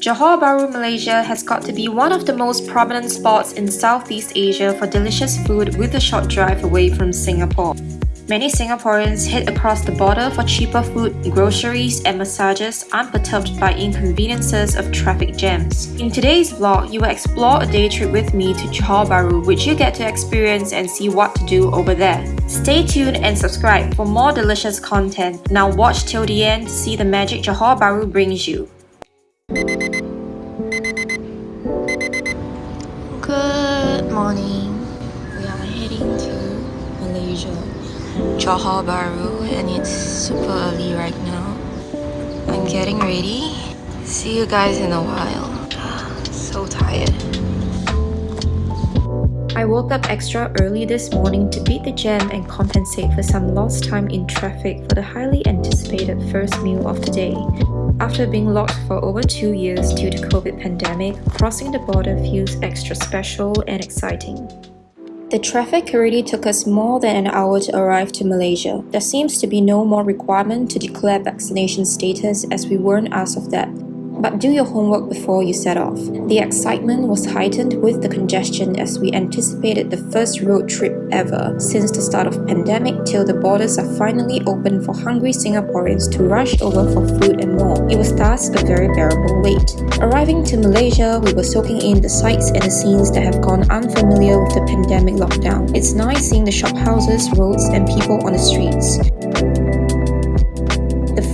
Johor Bahru, Malaysia has got to be one of the most prominent spots in Southeast Asia for delicious food with a short drive away from Singapore. Many Singaporeans head across the border for cheaper food, groceries, and massages unperturbed by inconveniences of traffic jams. In today's vlog, you will explore a day trip with me to Johor Bahru, which you get to experience and see what to do over there. Stay tuned and subscribe for more delicious content. Now watch till the end to see the magic Johor Bahru brings you. Good morning. We are heading to Malaysia. Johor Bahru and it's super early right now. I'm getting ready. See you guys in a while. So tired. I woke up extra early this morning to beat the jam and compensate for some lost time in traffic for the highly anticipated first meal of the day. After being locked for over two years due to COVID pandemic, crossing the border feels extra special and exciting. The traffic already took us more than an hour to arrive to Malaysia. There seems to be no more requirement to declare vaccination status as we weren't asked of that. But do your homework before you set off. The excitement was heightened with the congestion as we anticipated the first road trip ever since the start of pandemic till the borders are finally open for hungry Singaporeans to rush over for food and more. It was thus a very bearable wait. Arriving to Malaysia, we were soaking in the sights and the scenes that have gone unfamiliar with the pandemic lockdown. It's nice seeing the shop houses, roads and people on the streets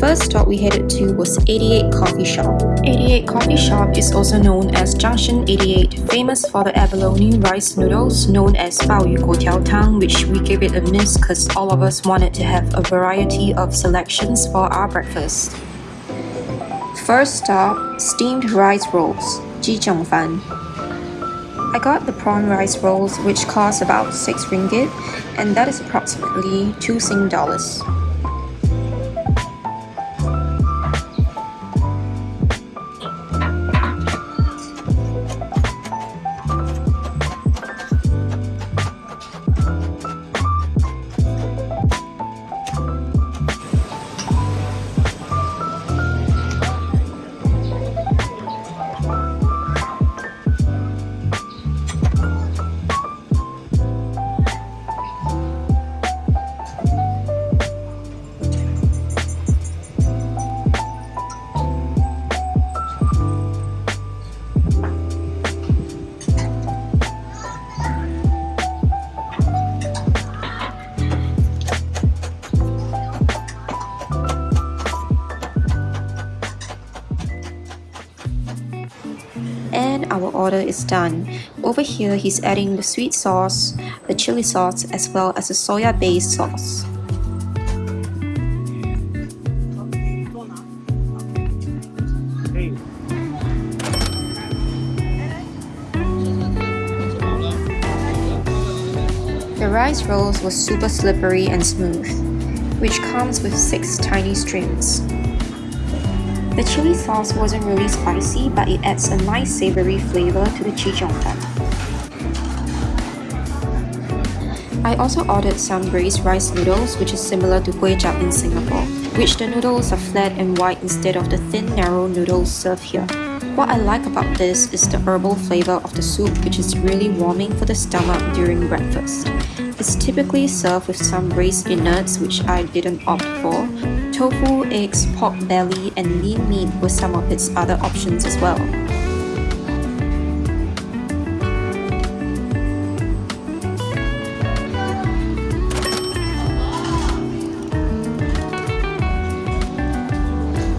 first stop we headed to was 88 Coffee Shop. 88 Coffee Shop is also known as Junction 88, famous for the abalone rice noodles known as Bao Yu Guo Tang, which we gave it a miss because all of us wanted to have a variety of selections for our breakfast. First stop, steamed rice rolls, Ji Fan. I got the prawn rice rolls which cost about 6 ringgit and that is approximately 2 Sing dollars. Our is done. Over here, he's adding the sweet sauce, the chili sauce, as well as the soya-based sauce. The rice rolls were super slippery and smooth, which comes with 6 tiny strings. The chili sauce wasn't really spicy, but it adds a nice savory flavor to the chee cheong fun. I also ordered some braised rice noodles which is similar to kway chap in Singapore, which the noodles are flat and white instead of the thin narrow noodles served here. What I like about this is the herbal flavor of the soup which is really warming for the stomach during breakfast. It's typically served with some braised innards which I didn't opt for, tofu, eggs, pork belly, and lean meat were some of its other options as well.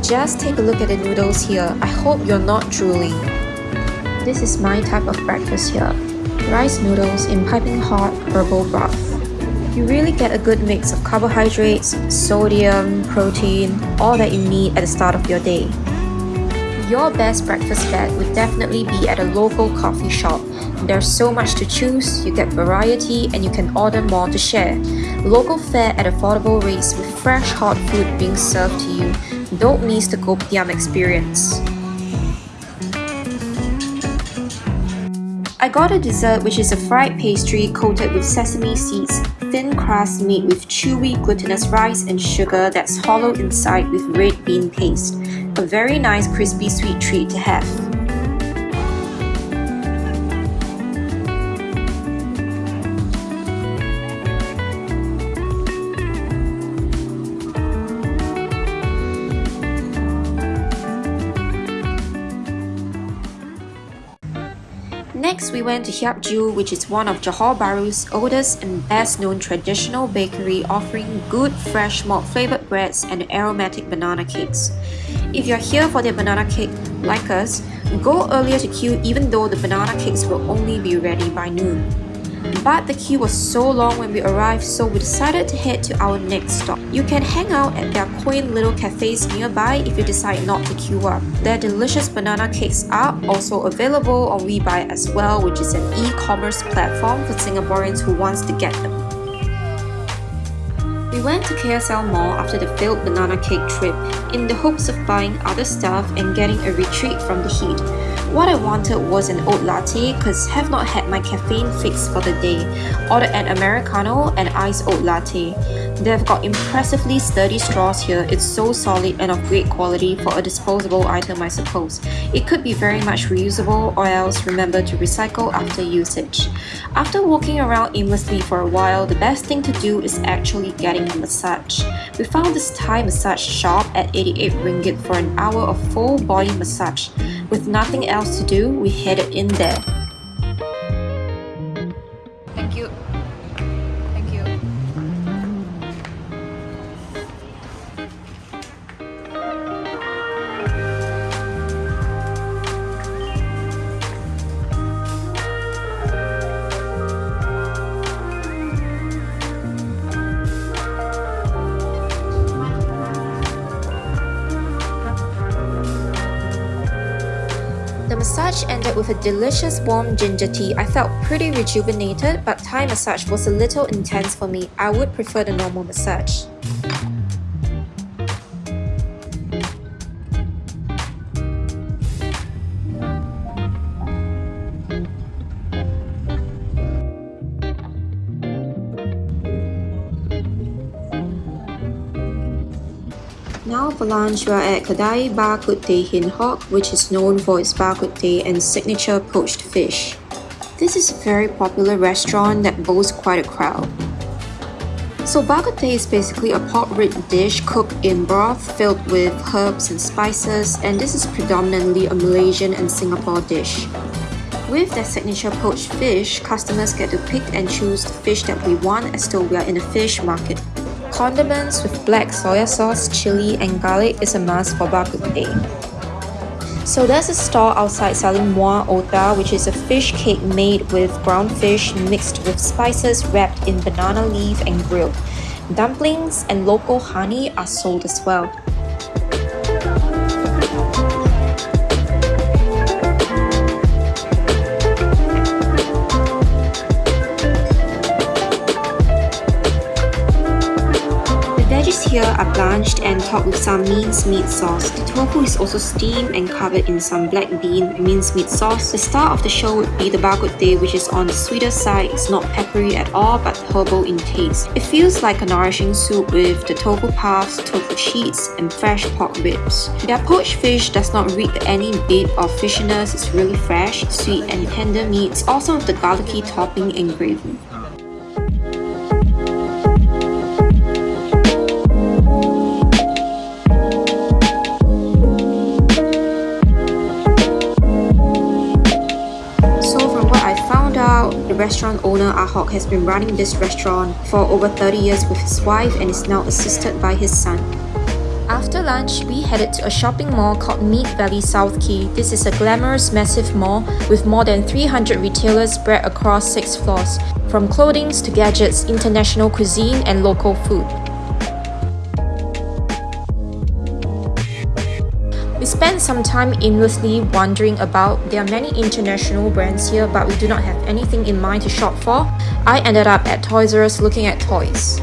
Just take a look at the noodles here. I hope you're not drooling. This is my type of breakfast here. Rice noodles in piping hot herbal broth you really get a good mix of carbohydrates, sodium, protein, all that you need at the start of your day. Your best breakfast bet would definitely be at a local coffee shop. There's so much to choose, you get variety and you can order more to share. Local fare at affordable rates with fresh hot food being served to you. Don't miss the Kopitiam experience. I got a dessert which is a fried pastry coated with sesame seeds, thin crust made with chewy glutinous rice and sugar that's hollow inside with red bean paste. A very nice crispy sweet treat to have. Next, we went to Hiap Joo, which is one of Johor Bahru's oldest and best known traditional bakery offering good fresh malt flavored breads and aromatic banana cakes. If you're here for their banana cake, like us, go earlier to queue even though the banana cakes will only be ready by noon. But the queue was so long when we arrived so we decided to head to our next stop. You can hang out at their quaint little cafes nearby if you decide not to queue up. Their delicious banana cakes are also available on WeBuy as well which is an e-commerce platform for Singaporeans who wants to get them. We went to KSL Mall after the failed banana cake trip in the hopes of buying other stuff and getting a retreat from the heat. What I wanted was an oat latte cause have not had my caffeine fix for the day. Ordered an Americano and iced oat latte. They've got impressively sturdy straws here, it's so solid and of great quality for a disposable item I suppose. It could be very much reusable or else remember to recycle after usage. After walking around aimlessly for a while, the best thing to do is actually getting a massage. We found this Thai massage shop at 88 ringgit for an hour of full body massage. With nothing else to do, we headed in there. Massage ended with a delicious warm ginger tea. I felt pretty rejuvenated, but Thai massage was a little intense for me. I would prefer the normal massage. For lunch, we are at Kedai Hin Hock, which is known for its bak kut teh and signature poached fish. This is a very popular restaurant that boasts quite a crowd. So bak kut teh is basically a pot rib dish cooked in broth filled with herbs and spices, and this is predominantly a Malaysian and Singapore dish. With their signature poached fish, customers get to pick and choose the fish that we want as though we are in a fish market. Condiments with black soya sauce, chili, and garlic is a must for bak kut teh. So there's a stall outside selling Muar otah, which is a fish cake made with ground fish mixed with spices wrapped in banana leaf and grilled. Dumplings and local honey are sold as well. Here are blanched and topped with some minced-meat sauce. The tofu is also steamed and covered in some black bean and minced-meat sauce. The star of the show would be the bak kut teh which is on the sweeter side. It's not peppery at all but herbal in taste. It feels like a nourishing soup with the tofu puffs, tofu sheets and fresh pork ribs. Their poached fish does not reek any bit of fishiness. It's really fresh, sweet and tender meats, also with the garlicky topping and gravy. Restaurant owner Ahok has been running this restaurant for over 30 years with his wife and is now assisted by his son. After lunch, we headed to a shopping mall called Mead Valley South Key. This is a glamorous massive mall with more than 300 retailers spread across 6 floors, from clothing to gadgets, international cuisine and local food. Some time aimlessly wandering about. There are many international brands here, but we do not have anything in mind to shop for. I ended up at Toys R Us looking at toys.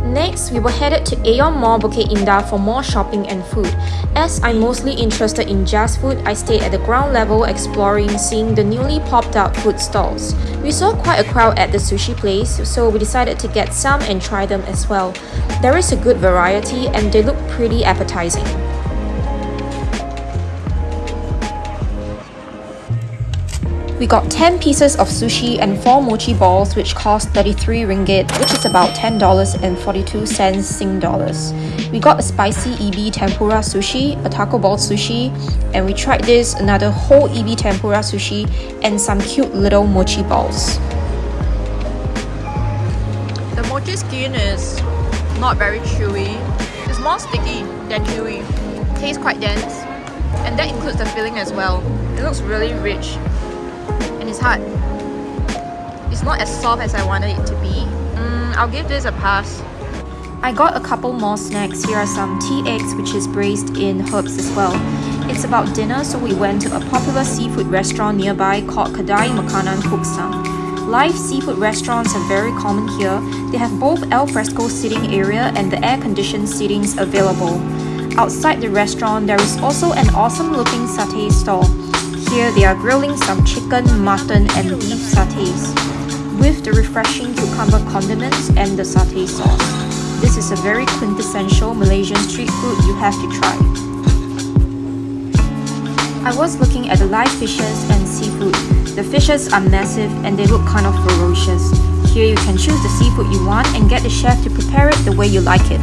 Next, we were headed to Aeon Mall Bukit Indah for more shopping and food. As I'm mostly interested in just food, I stayed at the ground level exploring, seeing the newly popped out food stalls. We saw quite a crowd at the sushi place, so we decided to get some and try them as well. There is a good variety and they look pretty appetizing. We got 10 pieces of sushi and 4 mochi balls which cost 33 ringgit which is about $10.42 Sing dollars. We got a spicy ebi tempura sushi, a taco ball sushi, and we tried this another whole ebi tempura sushi and some cute little mochi balls. The mochi skin is not very chewy. It's more sticky than chewy. Tastes quite dense and that includes the filling as well. It looks really rich and it's hard. It's not as soft as I wanted it to be. Mm, I'll give this a pass. I got a couple more snacks. Here are some tea eggs which is braised in herbs as well. It's about dinner so we went to a popular seafood restaurant nearby called Kedai Makanan Kuksang. Live seafood restaurants are very common here. They have both al fresco seating area and the air-conditioned seatings available. Outside the restaurant, there is also an awesome looking satay stall here they are grilling some chicken, mutton and beef satays with the refreshing cucumber condiments and the satay sauce. This is a very quintessential Malaysian street food you have to try. I was looking at the live fishes and seafood. The fishes are massive and they look kind of ferocious. Here you can choose the seafood you want and get the chef to prepare it the way you like it.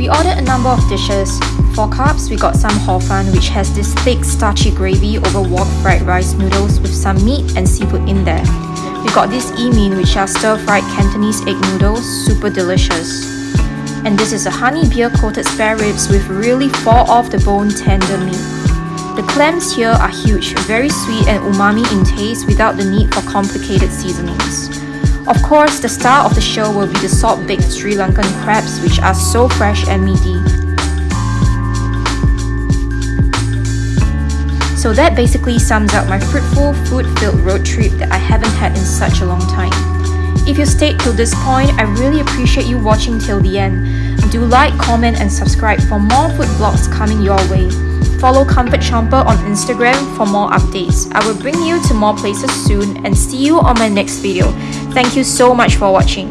We ordered a number of dishes. For carbs, we got some hor fun which has this thick starchy gravy over wok fried rice noodles with some meat and seafood in there. We got this e mein which are stir-fried Cantonese egg noodles, super delicious. And this is a honey beer coated spare ribs with really fall off the bone tender meat. The clams here are huge, very sweet and umami in taste without the need for complicated seasonings. Of course, the star of the show will be the salt-baked Sri Lankan crabs which are so fresh and meaty. So that basically sums up my fruitful, food-filled road trip that I haven't had in such a long time. If you stayed till this point, I really appreciate you watching till the end. Do like, comment and subscribe for more food blogs coming your way. Follow Comfort Chomper on Instagram for more updates. I will bring you to more places soon and see you on my next video. Thank you so much for watching.